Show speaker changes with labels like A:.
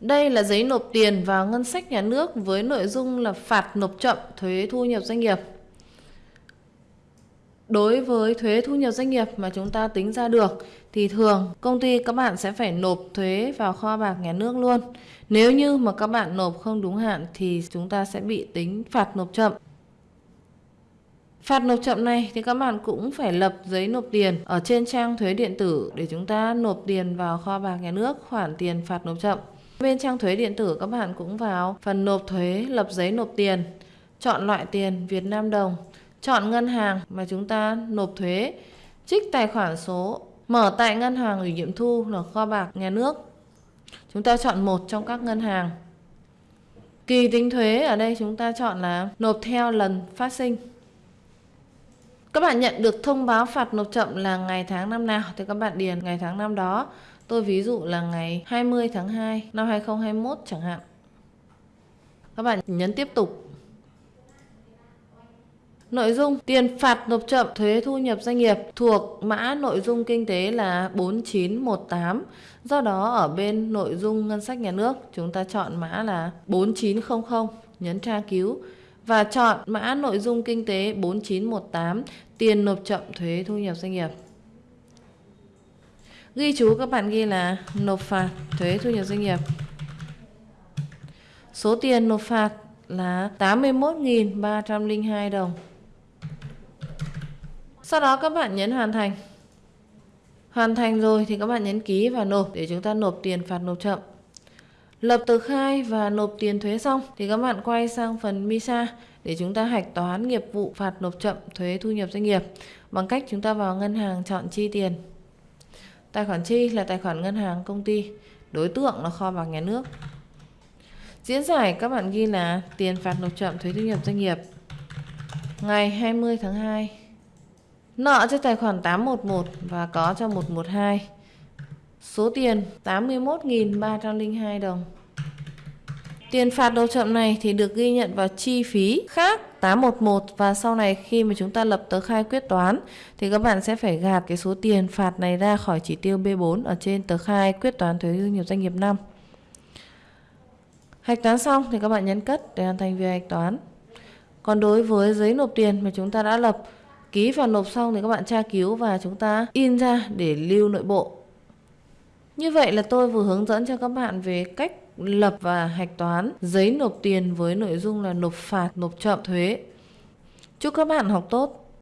A: Đây là giấy nộp tiền vào ngân sách nhà nước với nội dung là phạt nộp chậm thuế thu nhập doanh nghiệp. Đối với thuế thu nhập doanh nghiệp mà chúng ta tính ra được, thì thường công ty các bạn sẽ phải nộp thuế vào kho bạc nhà nước luôn. Nếu như mà các bạn nộp không đúng hạn thì chúng ta sẽ bị tính phạt nộp chậm. Phạt nộp chậm này thì các bạn cũng phải lập giấy nộp tiền ở trên trang thuế điện tử để chúng ta nộp tiền vào kho bạc nhà nước, khoản tiền phạt nộp chậm. Bên trang thuế điện tử các bạn cũng vào phần nộp thuế lập giấy nộp tiền, chọn loại tiền Việt Nam đồng, chọn ngân hàng mà chúng ta nộp thuế, trích tài khoản số, mở tại ngân hàng ủy nhiệm thu là kho bạc nhà nước. Chúng ta chọn một trong các ngân hàng. Kỳ tính thuế ở đây chúng ta chọn là nộp theo lần phát sinh. Các bạn nhận được thông báo phạt nộp chậm là ngày tháng năm nào thì các bạn điền ngày tháng năm đó. Tôi ví dụ là ngày 20 tháng 2 năm 2021 chẳng hạn. Các bạn nhấn tiếp tục. Nội dung tiền phạt nộp chậm thuế thu nhập doanh nghiệp thuộc mã nội dung kinh tế là 4918. Do đó ở bên nội dung ngân sách nhà nước chúng ta chọn mã là 4900, nhấn tra cứu và chọn mã nội dung kinh tế 4918 tiền nộp chậm thuế thu nhập doanh nghiệp. Ghi chú các bạn ghi là nộp phạt, thuế thu nhập doanh nghiệp. Số tiền nộp phạt là 81.302 đồng. Sau đó các bạn nhấn hoàn thành. Hoàn thành rồi thì các bạn nhấn ký và nộp để chúng ta nộp tiền phạt nộp chậm. Lập tờ khai và nộp tiền thuế xong thì các bạn quay sang phần MISA để chúng ta hạch toán nghiệp vụ phạt nộp chậm thuế thu nhập doanh nghiệp bằng cách chúng ta vào ngân hàng chọn chi tiền. Tài khoản chi là tài khoản ngân hàng công ty, đối tượng là kho bạc nhà nước. Diễn giải các bạn ghi là tiền phạt nộp chậm thuế thu nhập doanh nghiệp ngày 20 tháng 2. Nợ cho tài khoản 811 và có cho 112. Số tiền 81.302 đồng. Tiền phạt đầu chậm này thì được ghi nhận vào chi phí khác 811 và sau này khi mà chúng ta lập tờ khai quyết toán, thì các bạn sẽ phải gạt cái số tiền phạt này ra khỏi chỉ tiêu B4 ở trên tờ khai quyết toán thuế thu nhập doanh nghiệp năm. Hạch toán xong thì các bạn nhấn cất để hoàn thành việc hạch toán. Còn đối với giấy nộp tiền mà chúng ta đã lập, ký và nộp xong thì các bạn tra cứu và chúng ta in ra để lưu nội bộ. Như vậy là tôi vừa hướng dẫn cho các bạn về cách lập và hạch toán giấy nộp tiền với nội dung là nộp phạt, nộp chậm thuế. Chúc các bạn học tốt.